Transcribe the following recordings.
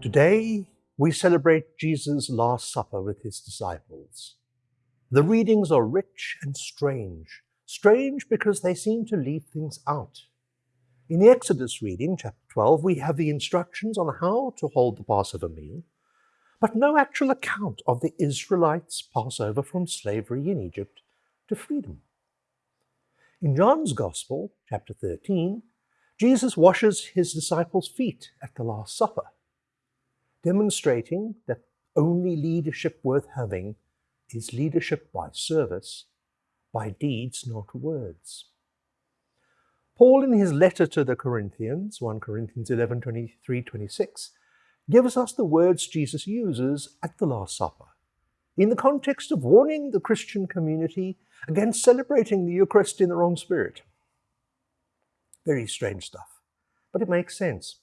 Today, we celebrate Jesus' Last Supper with his disciples. The readings are rich and strange. Strange because they seem to leave things out. In the Exodus reading, chapter 12, we have the instructions on how to hold the Passover meal, but no actual account of the Israelites' Passover from slavery in Egypt to freedom. In John's Gospel, chapter 13, Jesus washes his disciples' feet at the Last Supper, demonstrating that only leadership worth having is leadership by service, by deeds, not words. Paul, in his letter to the Corinthians, 1 Corinthians 11 23 26, gives us the words Jesus uses at the Last Supper in the context of warning the Christian community against celebrating the Eucharist in the wrong spirit. Very strange stuff, but it makes sense.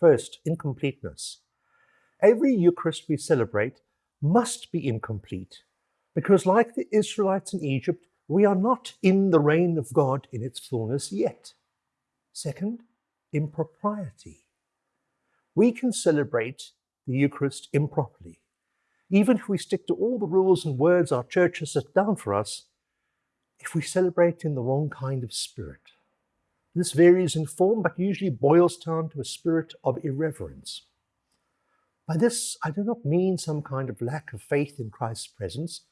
First, incompleteness. Every Eucharist we celebrate must be incomplete because, like the Israelites in Egypt, we are not in the reign of God in its fullness yet. Second, impropriety. We can celebrate the Eucharist improperly. Even if we stick to all the rules and words our church has set down for us, if we celebrate in the wrong kind of spirit. This varies in form, but usually boils down to a spirit of irreverence. By this, I do not mean some kind of lack of faith in Christ's presence,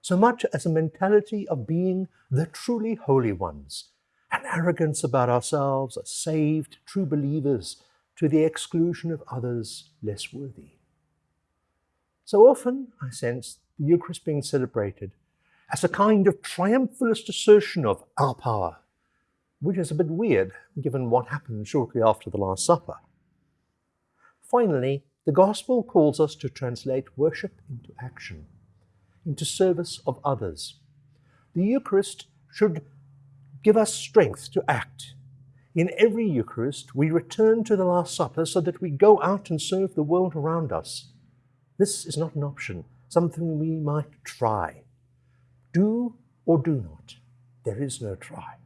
so much as a mentality of being the truly holy ones, an arrogance about ourselves as saved, true believers, to the exclusion of others less worthy. So often, I sense the Eucharist being celebrated as a kind of triumphalist assertion of our power, which is a bit weird given what happened shortly after the Last Supper. Finally, the Gospel calls us to translate worship into action, into service of others. The Eucharist should give us strength to act. In every Eucharist, we return to the Last Supper so that we go out and serve the world around us this is not an option, something we might try. Do or do not. There is no try.